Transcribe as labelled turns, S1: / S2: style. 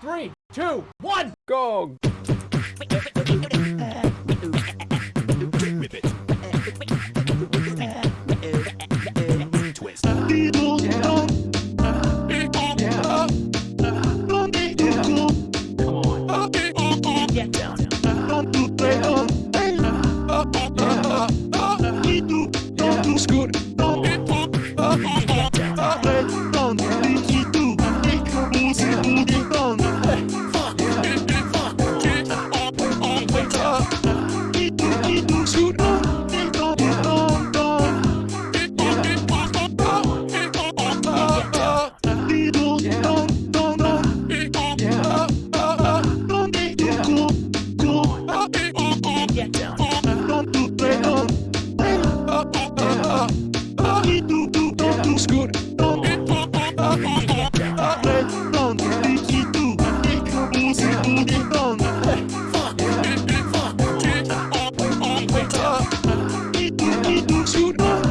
S1: Three, two, one,
S2: go! Twist. Scoot. shoot. you.